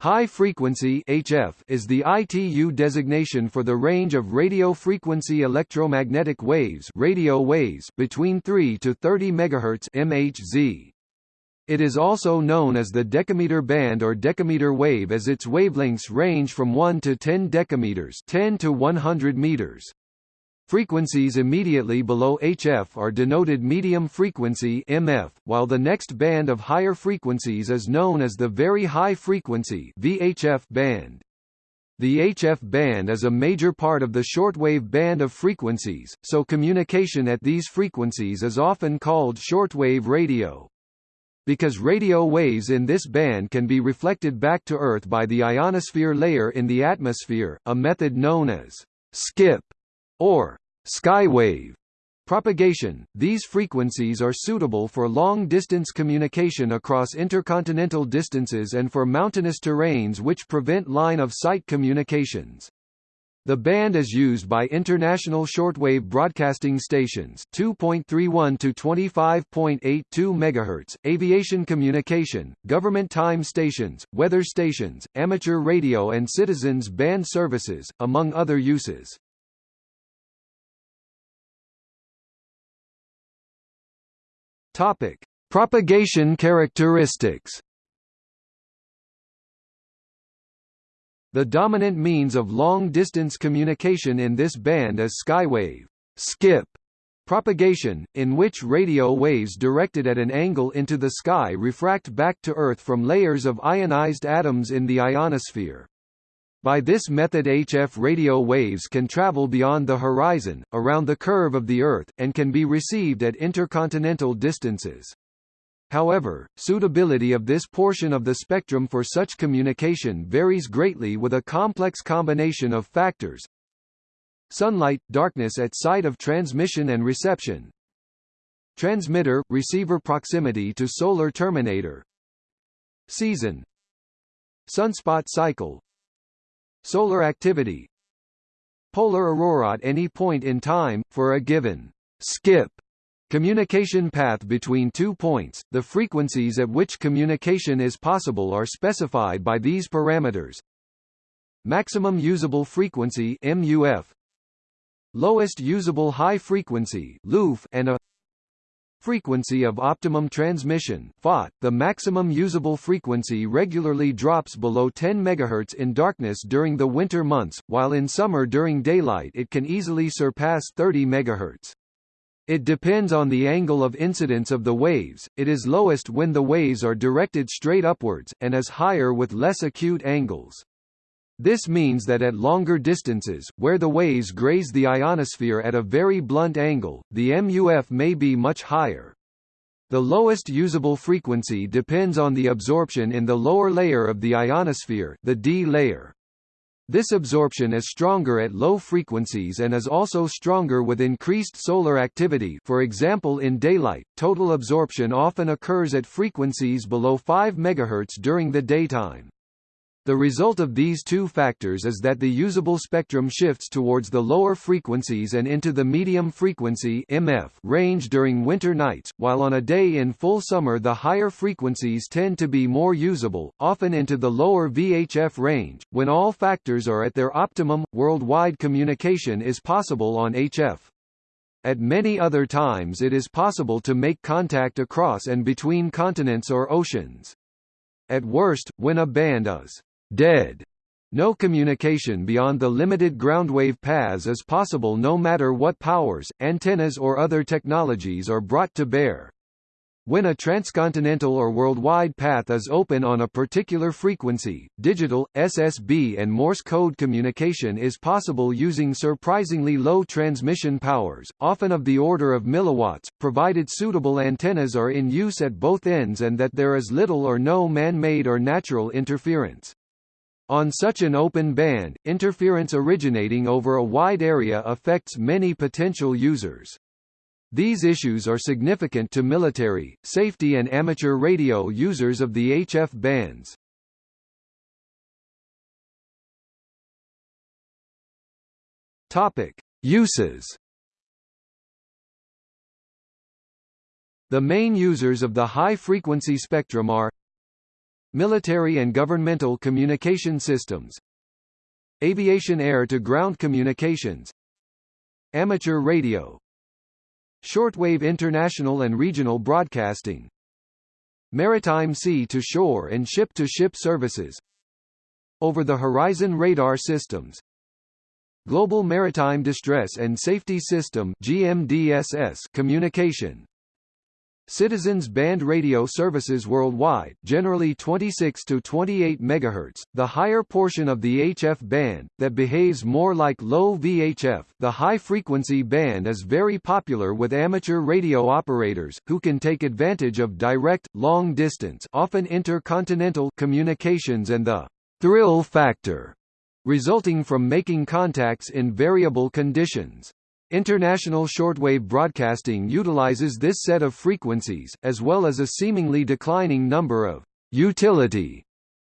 High frequency HF is the ITU designation for the range of radio frequency electromagnetic waves, radio waves between 3 to 30 MHz MHz. It is also known as the decameter band or decameter wave as its wavelengths range from 1 to 10 decameters, 10 to 100 meters. Frequencies immediately below HF are denoted medium frequency MF, while the next band of higher frequencies is known as the very high frequency VHF band. The HF band is a major part of the shortwave band of frequencies, so communication at these frequencies is often called shortwave radio. Because radio waves in this band can be reflected back to Earth by the ionosphere layer in the atmosphere, a method known as skip or skywave propagation. These frequencies are suitable for long-distance communication across intercontinental distances and for mountainous terrains which prevent line-of-sight communications. The band is used by international shortwave broadcasting stations 2.31 to 25.82 MHz, aviation communication, government time stations, weather stations, amateur radio and citizens band services, among other uses. Topic: Propagation characteristics. The dominant means of long-distance communication in this band is skywave skip propagation, in which radio waves directed at an angle into the sky refract back to Earth from layers of ionized atoms in the ionosphere. By this method HF radio waves can travel beyond the horizon, around the curve of the Earth, and can be received at intercontinental distances. However, suitability of this portion of the spectrum for such communication varies greatly with a complex combination of factors. Sunlight, darkness at site of transmission and reception. Transmitter, receiver proximity to solar terminator. Season. Sunspot cycle, Solar activity Polar aurora at any point in time, for a given skip communication path between two points, the frequencies at which communication is possible are specified by these parameters. Maximum usable frequency MUF Lowest usable high frequency LUF and a Frequency of optimum transmission FOT, the maximum usable frequency regularly drops below 10 MHz in darkness during the winter months, while in summer during daylight it can easily surpass 30 MHz. It depends on the angle of incidence of the waves, it is lowest when the waves are directed straight upwards, and is higher with less acute angles. This means that at longer distances, where the waves graze the ionosphere at a very blunt angle, the MUF may be much higher. The lowest usable frequency depends on the absorption in the lower layer of the ionosphere, the D layer. This absorption is stronger at low frequencies and is also stronger with increased solar activity for example in daylight, total absorption often occurs at frequencies below 5 MHz during the daytime. The result of these two factors is that the usable spectrum shifts towards the lower frequencies and into the medium frequency MF range during winter nights, while on a day in full summer the higher frequencies tend to be more usable, often into the lower VHF range. When all factors are at their optimum, worldwide communication is possible on HF. At many other times it is possible to make contact across and between continents or oceans. At worst, when a band is dead. No communication beyond the limited groundwave paths is possible no matter what powers, antennas or other technologies are brought to bear. When a transcontinental or worldwide path is open on a particular frequency, digital, SSB and Morse code communication is possible using surprisingly low transmission powers, often of the order of milliwatts, provided suitable antennas are in use at both ends and that there is little or no man-made or natural interference. On such an open band, interference originating over a wide area affects many potential users. These issues are significant to military, safety and amateur radio users of the HF bands. Topic: Uses. The main users of the high-frequency spectrum are military and governmental communication systems, aviation air-to-ground communications, amateur radio, shortwave international and regional broadcasting, maritime sea-to-shore and ship-to-ship services, over-the-horizon radar systems, Global Maritime Distress and Safety System communication Citizens band radio services worldwide, generally 26 to 28 MHz, the higher portion of the HF band, that behaves more like low VHF. The high-frequency band is very popular with amateur radio operators, who can take advantage of direct, long-distance often intercontinental communications and the thrill factor resulting from making contacts in variable conditions. International shortwave broadcasting utilizes this set of frequencies, as well as a seemingly declining number of utility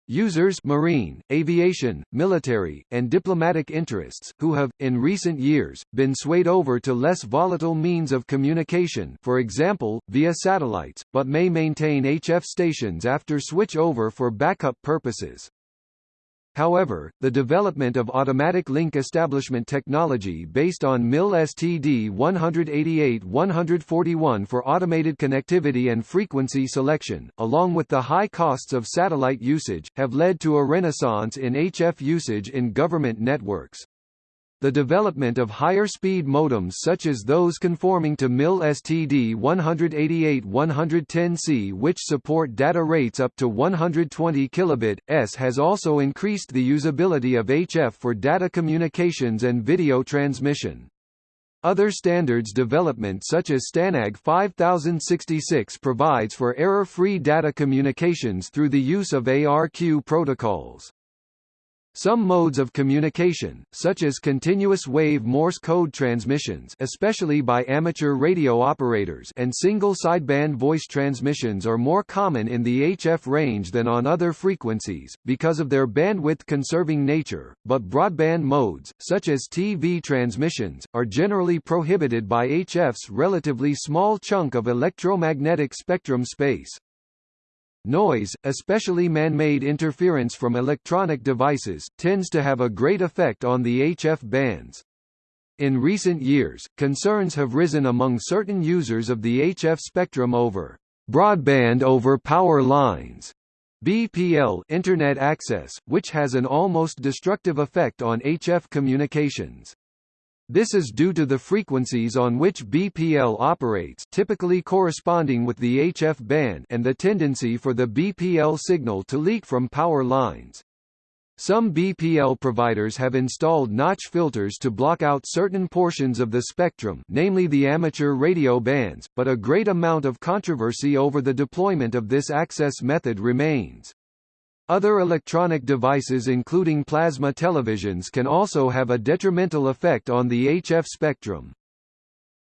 users marine, aviation, military, and diplomatic interests, who have, in recent years, been swayed over to less volatile means of communication for example, via satellites, but may maintain HF stations after switch over for backup purposes. However, the development of automatic link establishment technology based on MIL STD 188-141 for automated connectivity and frequency selection, along with the high costs of satellite usage, have led to a renaissance in HF usage in government networks. The development of higher-speed modems such as those conforming to MIL STD 188-110C which support data rates up to 120 kilobit s has also increased the usability of HF for data communications and video transmission. Other standards development such as STANAG 5066 provides for error-free data communications through the use of ARQ protocols. Some modes of communication, such as continuous wave Morse code transmissions especially by amateur radio operators and single sideband voice transmissions are more common in the HF range than on other frequencies, because of their bandwidth-conserving nature, but broadband modes, such as TV transmissions, are generally prohibited by HF's relatively small chunk of electromagnetic spectrum space. Noise, especially man-made interference from electronic devices, tends to have a great effect on the HF bands. In recent years, concerns have risen among certain users of the HF spectrum over broadband over power lines BPL internet access, which has an almost destructive effect on HF communications. This is due to the frequencies on which BPL operates typically corresponding with the HF band and the tendency for the BPL signal to leak from power lines. Some BPL providers have installed notch filters to block out certain portions of the spectrum namely the amateur radio bands, but a great amount of controversy over the deployment of this access method remains. Other electronic devices including plasma televisions can also have a detrimental effect on the HF spectrum.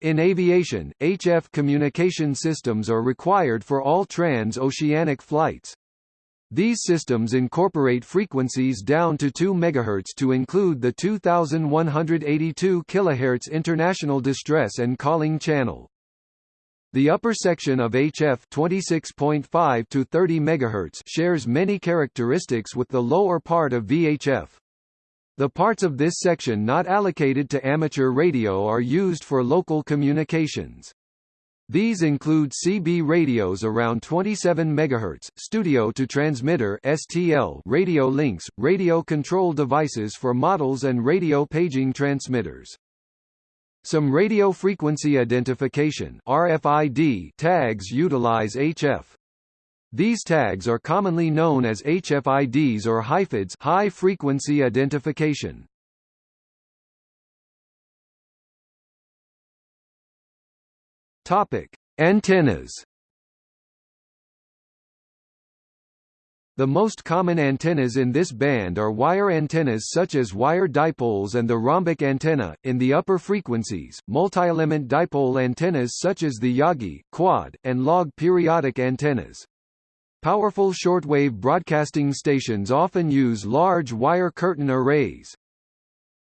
In aviation, HF communication systems are required for all trans-oceanic flights. These systems incorporate frequencies down to 2 MHz to include the 2182 kHz International Distress and Calling Channel. The upper section of HF 26.5 to 30 MHz shares many characteristics with the lower part of VHF. The parts of this section not allocated to amateur radio are used for local communications. These include CB radios around 27 MHz, studio to transmitter (STL) radio links, radio control devices for models and radio paging transmitters. Some radio frequency identification RFID tags utilize HF. These tags are commonly known as HFIDs or HIFIDs high frequency identification. Topic: Antennas The most common antennas in this band are wire antennas such as wire dipoles and the rhombic antenna. In the upper frequencies, multi-element dipole antennas such as the Yagi, quad, and log periodic antennas. Powerful shortwave broadcasting stations often use large wire curtain arrays.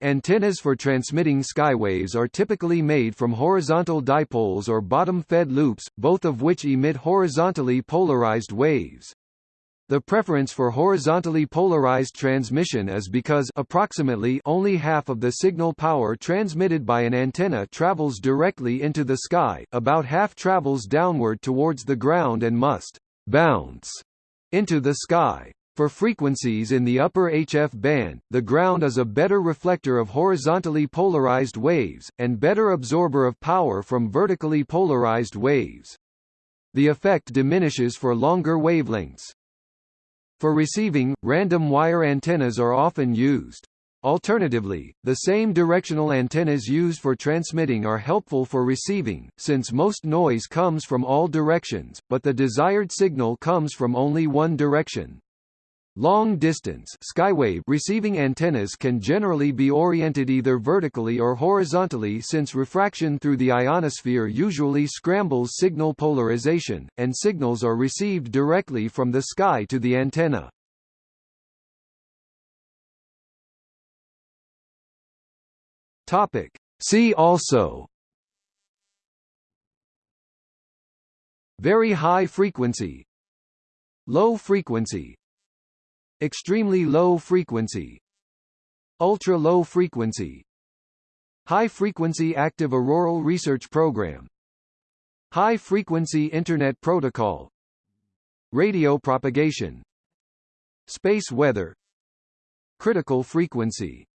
Antennas for transmitting skywaves are typically made from horizontal dipoles or bottom-fed loops, both of which emit horizontally polarized waves. The preference for horizontally polarized transmission is because approximately only half of the signal power transmitted by an antenna travels directly into the sky, about half travels downward towards the ground and must bounce into the sky. For frequencies in the upper HF band, the ground is a better reflector of horizontally polarized waves, and better absorber of power from vertically polarized waves. The effect diminishes for longer wavelengths. For receiving, random wire antennas are often used. Alternatively, the same directional antennas used for transmitting are helpful for receiving, since most noise comes from all directions, but the desired signal comes from only one direction. Long-distance skywave receiving antennas can generally be oriented either vertically or horizontally since refraction through the ionosphere usually scrambles signal polarization, and signals are received directly from the sky to the antenna. Topic. See also Very high frequency Low frequency Extremely low frequency Ultra low frequency High frequency active auroral research program High frequency internet protocol Radio propagation Space weather Critical frequency